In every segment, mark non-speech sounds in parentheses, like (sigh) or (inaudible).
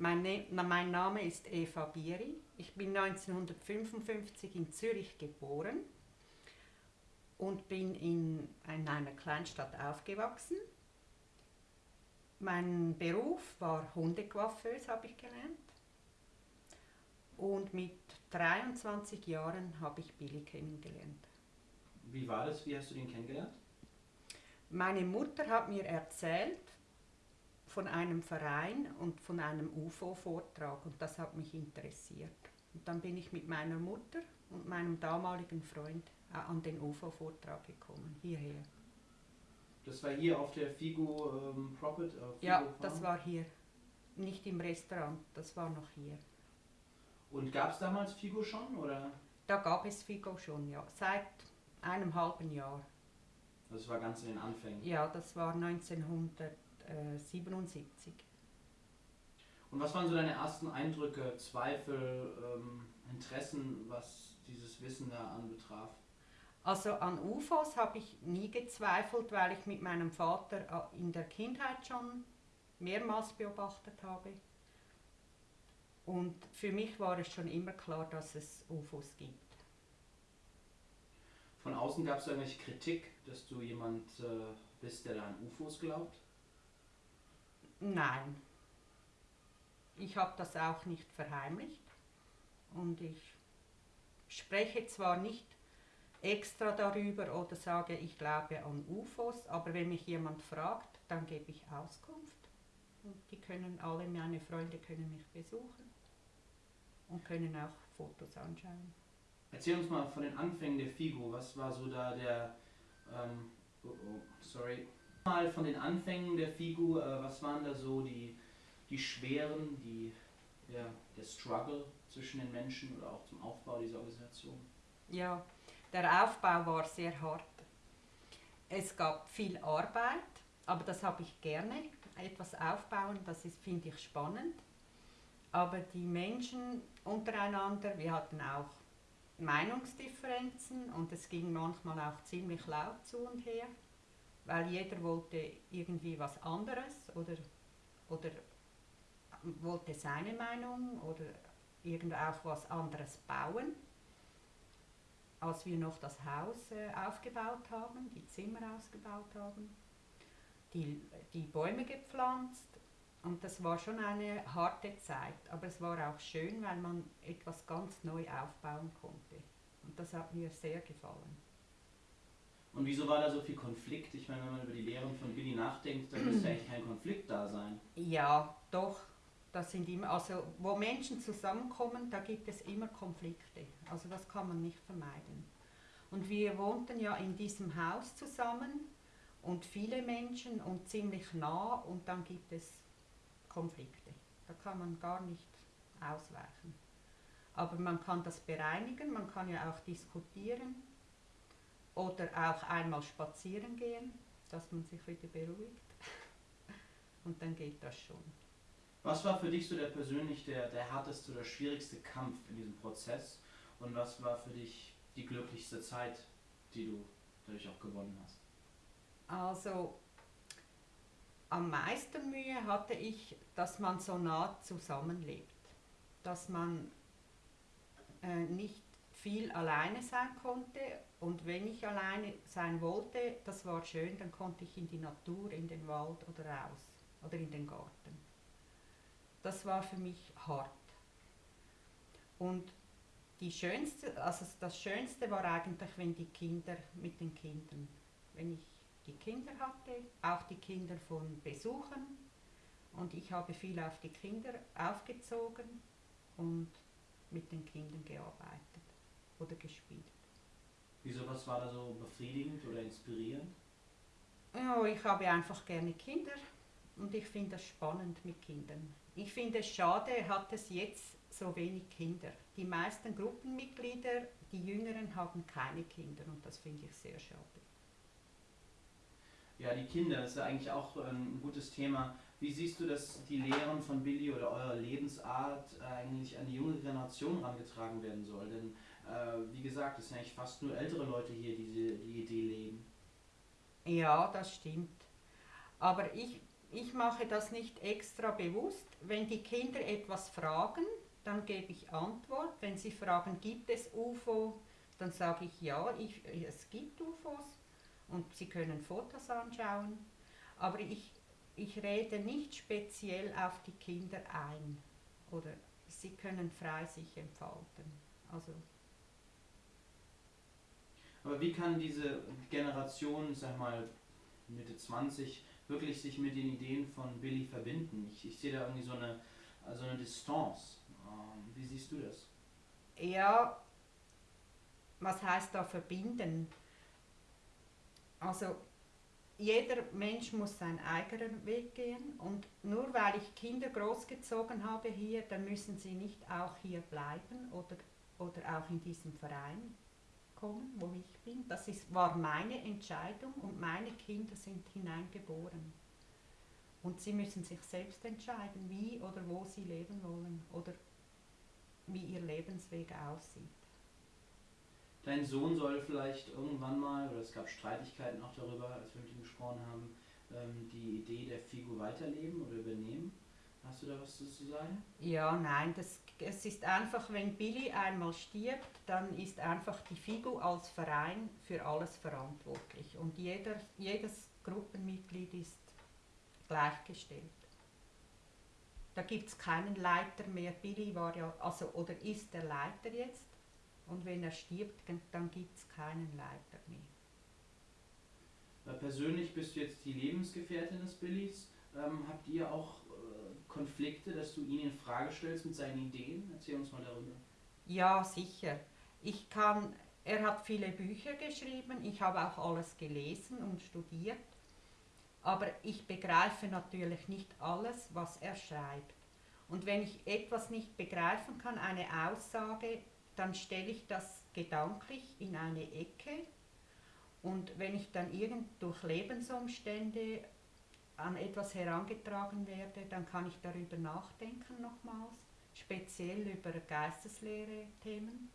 Mein, ne mein Name ist Eva Bieri. Ich bin 1955 in Zürich geboren und bin in einer Kleinstadt aufgewachsen. Mein Beruf war Hundecoiffeuse, habe ich gelernt. Und mit 23 Jahren habe ich Billy kennengelernt. Wie war das? Wie hast du ihn kennengelernt? Meine Mutter hat mir erzählt von einem Verein und von einem UFO-Vortrag und das hat mich interessiert. Und dann bin ich mit meiner Mutter und meinem damaligen Freund äh, an den UFO-Vortrag gekommen, hierher. Das war hier auf der Figo ähm, Profit? Äh, ja, das war hier. Nicht im Restaurant, das war noch hier. Und gab es damals Figo schon? Oder? Da gab es Figo schon, ja. Seit einem halben Jahr. Das war ganz in den Anfängen? Ja, das war 1977. Und was waren so deine ersten Eindrücke, Zweifel, ähm, Interessen, was dieses Wissen da anbetraf? Also an UFOs habe ich nie gezweifelt, weil ich mit meinem Vater äh, in der Kindheit schon mehrmals beobachtet habe. Und für mich war es schon immer klar, dass es UFOs gibt. Von außen gab es irgendwelche Kritik, dass du jemand äh, bist, der da an UFOs glaubt? Nein. Ich habe das auch nicht verheimlicht. Und ich spreche zwar nicht extra darüber oder sage, ich glaube an UFOs, aber wenn mich jemand fragt, dann gebe ich Auskunft. Und die können alle, meine Freunde können mich besuchen und können auch Fotos anschauen. Erzähl uns mal von den Anfängen der Figo. Was war so da der, ähm, oh, oh, sorry, mal von den Anfängen der Figo, äh, was waren da so die, die schweren, die, ja, der Struggle zwischen den Menschen oder auch zum Aufbau dieser Organisation? Ja, der Aufbau war sehr hart. Es gab viel Arbeit, aber das habe ich gerne. Etwas aufbauen, das finde ich spannend. Aber die Menschen untereinander, wir hatten auch Meinungsdifferenzen und es ging manchmal auch ziemlich laut zu und her, weil jeder wollte irgendwie was anderes oder, oder wollte seine Meinung oder irgend auch was anderes bauen. Als wir noch das Haus äh, aufgebaut haben, die Zimmer ausgebaut haben, die, die Bäume gepflanzt und das war schon eine harte Zeit, aber es war auch schön, weil man etwas ganz neu aufbauen konnte. Und das hat mir sehr gefallen. Und wieso war da so viel Konflikt? Ich meine, wenn man über die Lehren von Billy nachdenkt, dann müsste (clears throat) eigentlich kein Konflikt da sein. Ja, doch. Das sind immer, also wo Menschen zusammenkommen, da gibt es immer Konflikte. Also das kann man nicht vermeiden. Und wir wohnten ja in diesem Haus zusammen und viele Menschen und ziemlich nah und dann gibt es Konflikte. Da kann man gar nicht ausweichen. Aber man kann das bereinigen, man kann ja auch diskutieren oder auch einmal spazieren gehen, dass man sich wieder beruhigt. (laughs) Und dann geht das schon. Was war für dich so der persönlich der, der härteste oder schwierigste Kampf in diesem Prozess? Und was war für dich die glücklichste Zeit, die du dadurch auch gewonnen hast? Also am meisten Mühe hatte ich, dass man so nah zusammenlebt, dass man äh, nicht viel alleine sein konnte und wenn ich alleine sein wollte, das war schön, dann konnte ich in die Natur, in den Wald oder raus oder in den Garten. Das war für mich hart. Und die schönste, also das Schönste war eigentlich, wenn die Kinder mit den Kindern, wenn ich die Kinder hatte, auch die Kinder von Besuchern. Und ich habe viel auf die Kinder aufgezogen und mit den Kindern gearbeitet oder gespielt. Wieso, was war da so befriedigend oder inspirierend? Ja, ich habe einfach gerne Kinder und ich finde es spannend mit Kindern. Ich finde es schade, hat es jetzt so wenig Kinder. Die meisten Gruppenmitglieder, die Jüngeren, haben keine Kinder und das finde ich sehr schade. Ja, die Kinder ist ja eigentlich auch ähm, ein gutes Thema. Wie siehst du, dass die Lehren von Billy oder eure Lebensart eigentlich an die junge Generation herangetragen werden soll? Denn äh, wie gesagt, es sind eigentlich fast nur ältere Leute hier, die die Idee leben. Ja, das stimmt. Aber ich ich mache das nicht extra bewusst. Wenn die Kinder etwas fragen, dann gebe ich Antwort. Wenn sie fragen, gibt es UFO, dann sage ich ja, ich, es gibt UFOs und sie können Fotos anschauen. Aber ich, ich rede nicht speziell auf die Kinder ein oder sie können frei sich entfalten. Also aber wie kann diese Generation, sag mal, Mitte 20, wirklich sich mit den Ideen von Billy verbinden? Ich, ich sehe da irgendwie so eine, also eine Distanz. Ähm, wie siehst du das? Ja, was heißt da verbinden? Also jeder Mensch muss seinen eigenen Weg gehen und nur weil ich Kinder großgezogen habe hier, dann müssen sie nicht auch hier bleiben oder, oder auch in diesem Verein kommen, wo ich bin. Das ist, war meine Entscheidung und meine Kinder sind hineingeboren. Und sie müssen sich selbst entscheiden, wie oder wo sie leben wollen oder wie ihr Lebensweg aussieht. Dein Sohn soll vielleicht irgendwann mal, oder es gab Streitigkeiten auch darüber, als wir mit ihm gesprochen haben, ähm, die Idee der Figur weiterleben oder übernehmen. Hast du da was zu sagen? Ja, nein, das, es ist einfach, wenn Billy einmal stirbt, dann ist einfach die FIGU als Verein für alles verantwortlich und jeder, jedes Gruppenmitglied ist gleichgestellt. Da gibt es keinen Leiter mehr. Billy war ja, also oder ist der Leiter jetzt und wenn er stirbt, dann gibt es keinen Leiter mehr. Persönlich bist du jetzt die Lebensgefährtin des Billys. Ähm, habt ihr auch Konflikte, dass du ihn in Frage stellst mit seinen Ideen? Erzähl uns mal darüber. Ja, sicher. Ich kann, er hat viele Bücher geschrieben, ich habe auch alles gelesen und studiert, aber ich begreife natürlich nicht alles, was er schreibt. Und wenn ich etwas nicht begreifen kann, eine Aussage, dann stelle ich das gedanklich in eine Ecke und wenn ich dann irgend durch Lebensumstände an etwas herangetragen werde, dann kann ich darüber nachdenken nochmals, speziell über Geisteslehre-Themen.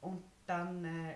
Und dann, äh,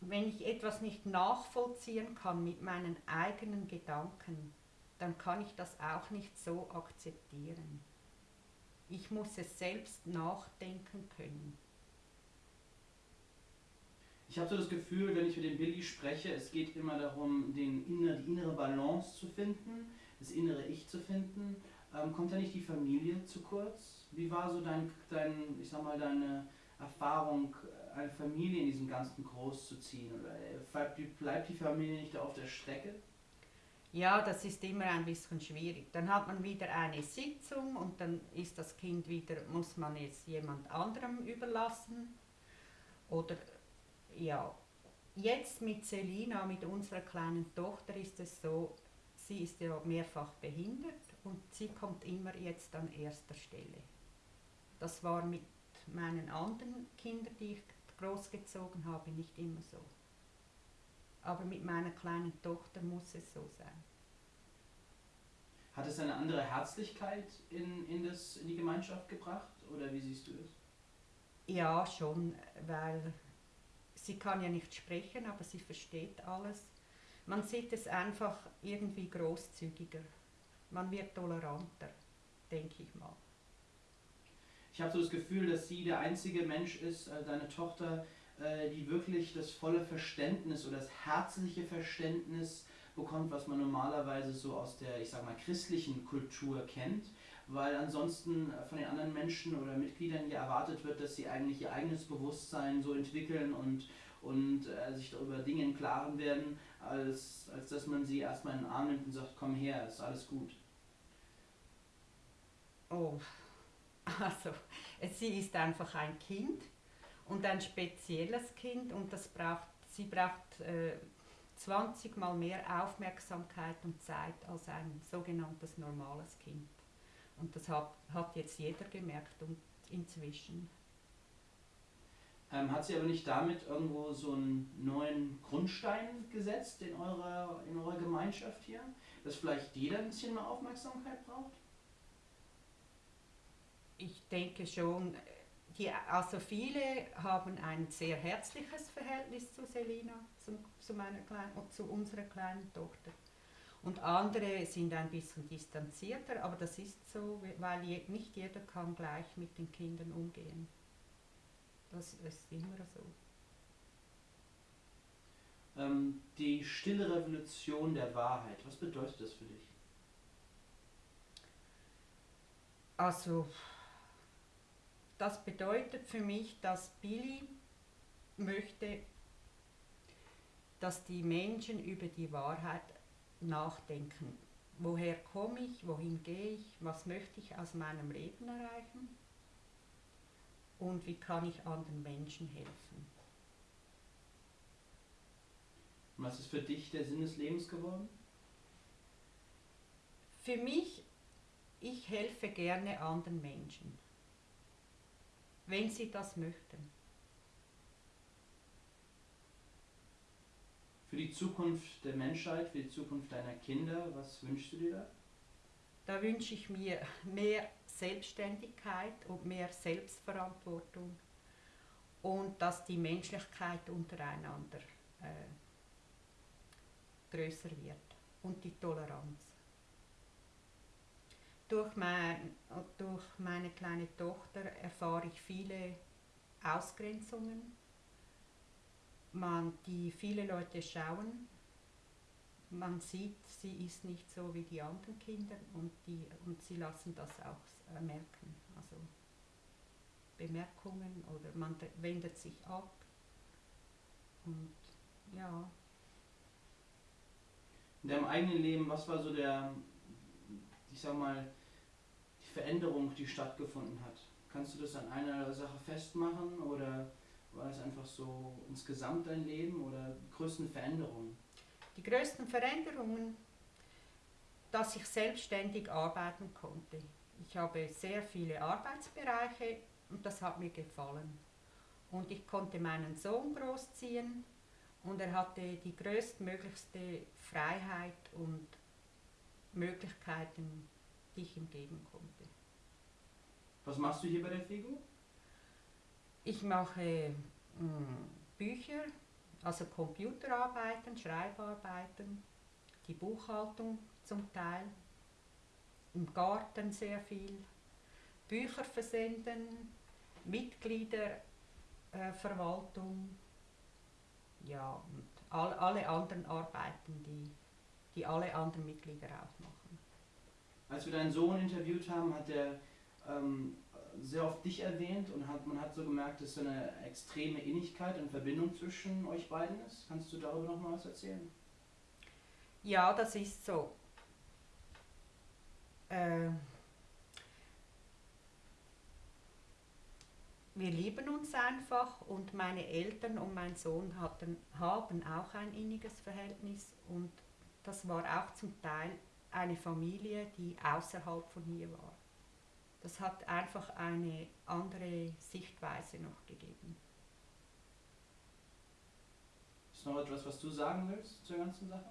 wenn ich etwas nicht nachvollziehen kann mit meinen eigenen Gedanken, dann kann ich das auch nicht so akzeptieren. Ich muss es selbst nachdenken können. Ich habe so das Gefühl, wenn ich mit dem Billy spreche, es geht immer darum, den inner, die innere Balance zu finden, das innere Ich zu finden. Ähm, kommt da nicht die Familie zu kurz? Wie war so dein, dein, ich sag mal, deine Erfahrung, eine Familie in diesem ganzen Groß zu ziehen? Oder bleibt die, bleibt die Familie nicht auf der Strecke? Ja, das ist immer ein bisschen schwierig. Dann hat man wieder eine Sitzung und dann ist das Kind wieder, muss man es jemand anderem überlassen. Oder ja, jetzt mit Selina, mit unserer kleinen Tochter, ist es so, sie ist ja mehrfach behindert und sie kommt immer jetzt an erster Stelle. Das war mit meinen anderen Kindern, die ich großgezogen habe, nicht immer so. Aber mit meiner kleinen Tochter muss es so sein. Hat es eine andere Herzlichkeit in, in, das, in die Gemeinschaft gebracht oder wie siehst du es? Ja, schon, weil sie kann ja nicht sprechen, aber sie versteht alles. Man sieht es einfach irgendwie großzügiger. Man wird toleranter, denke ich mal. Ich habe so das Gefühl, dass sie der einzige Mensch ist, äh, deine Tochter, äh, die wirklich das volle Verständnis oder das herzliche Verständnis bekommt, was man normalerweise so aus der, ich sag mal, christlichen Kultur kennt weil ansonsten von den anderen Menschen oder Mitgliedern hier erwartet wird, dass sie eigentlich ihr eigenes Bewusstsein so entwickeln und, und äh, sich darüber Dinge im Klaren werden, als, als dass man sie erstmal in den Arm nimmt und sagt, komm her, ist alles gut. Oh, (laughs) also sie ist einfach ein Kind und ein spezielles Kind und das braucht, sie braucht äh, 20 mal mehr Aufmerksamkeit und Zeit als ein sogenanntes normales Kind. Und das hat, hat jetzt jeder gemerkt und inzwischen. Ähm, hat sie aber nicht damit irgendwo so einen neuen Grundstein gesetzt in eurer, in eurer Gemeinschaft hier? Dass vielleicht jeder ein bisschen mehr Aufmerksamkeit braucht? Ich denke schon, die, also viele haben ein sehr herzliches Verhältnis zu Selina, zu, zu, meiner kleinen, zu unserer kleinen Tochter. Und andere sind ein bisschen distanzierter, aber das ist so, weil je, nicht jeder kann gleich mit den Kindern umgehen. Das ist immer so. Ähm, die stille Revolution der Wahrheit, was bedeutet das für dich? Also, das bedeutet für mich, dass Billy möchte, dass die Menschen über die Wahrheit nachdenken. Woher komme ich, wohin gehe ich, was möchte ich aus meinem Leben erreichen und wie kann ich anderen Menschen helfen. Was ist für dich der Sinn des Lebens geworden? Für mich, ich helfe gerne anderen Menschen, wenn sie das möchten. Für die Zukunft der Menschheit, für die Zukunft deiner Kinder, was wünschst du dir da? Da wünsche ich mir mehr Selbstständigkeit und mehr Selbstverantwortung und dass die Menschlichkeit untereinander äh, größer wird und die Toleranz. Durch, mein, durch meine kleine Tochter erfahre ich viele Ausgrenzungen, man, die viele Leute schauen. Man sieht, sie ist nicht so wie die anderen Kinder und, die, und sie lassen das auch merken. Also Bemerkungen oder man wendet sich ab. Und ja, in deinem eigenen Leben, was war so der, ich sag mal, die Veränderung, die stattgefunden hat? Kannst du das an einer Sache festmachen oder war es einfach so insgesamt dein Leben oder die größten Veränderungen? Die größten Veränderungen, dass ich selbstständig arbeiten konnte. Ich habe sehr viele Arbeitsbereiche und das hat mir gefallen. Und ich konnte meinen Sohn großziehen und er hatte die größtmöglichste Freiheit und Möglichkeiten, die ich ihm geben konnte. Was machst du hier bei der FIGO? Ich mache mh, hm, Bücher, also Computerarbeiten, Schreibarbeiten, die Buchhaltung zum Teil, im Garten sehr viel, Bücher versenden, Mitgliederverwaltung, äh, ja, und all, alle anderen Arbeiten, die, die alle anderen Mitglieder auch machen. Als wir deinen Sohn interviewt haben, hat er ähm, sehr oft dich erwähnt und hat, man hat so gemerkt, dass so eine extreme Innigkeit und Verbindung zwischen euch beiden ist. Kannst du darüber noch mal was erzählen? Ja, das ist so. Äh, wir lieben uns einfach und meine Eltern und mein Sohn hatten, haben auch ein inniges Verhältnis und das war auch zum Teil eine Familie, die außerhalb von hier war. Das hat einfach eine andere Sichtweise noch gegeben. Ist noch etwas, was du sagen willst zur ganzen Sache?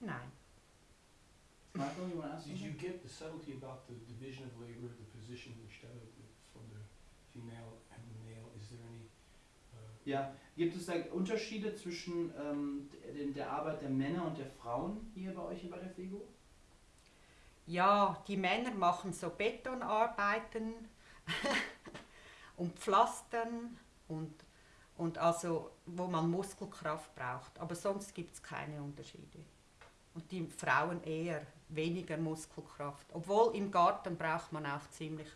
Nein. Michael, you want to ask Did you get the subtlety about the division of labor, the position instead of female and male? Is there any? Uh, ja, gibt es da Unterschiede zwischen ähm, der, Arbeit der Männer und der Frauen hier bei euch bei der FEGO? Ja, die Männer machen so Betonarbeiten (laughs) und Pflastern und, und also, wo man Muskelkraft braucht. Aber sonst gibt es keine Unterschiede. Und die Frauen eher weniger Muskelkraft. Obwohl im Garten braucht man auch ziemlich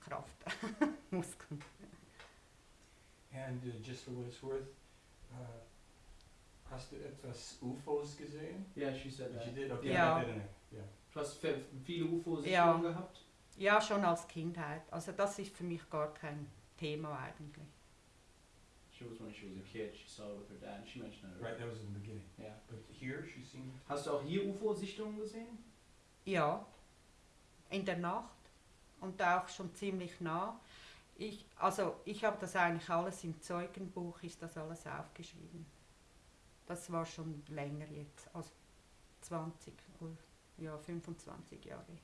Kraft, (laughs) Muskeln. And uh, just for what it's worth, uh, hast du etwas UFOs gesehen? Ja, she said that. You did? Okay, Ja. I didn't. Yeah. Du hast viele UFOs Ja. gehabt? Ja, schon als Kindheit. Also das ist für mich gar kein Thema eigentlich. She was when she was a kid, she saw it with her dad, she mentioned it. Right, that was in the beginning. Ja. But here, she's seen. Hast du auch hier UFO-Sichtungen gesehen? Ja, in der Nacht und auch schon ziemlich nah. Ich, also ich habe das eigentlich alles im Zeugenbuch, ist das alles aufgeschrieben. Das war schon länger jetzt, als 20 oder ja, 25 Jahre.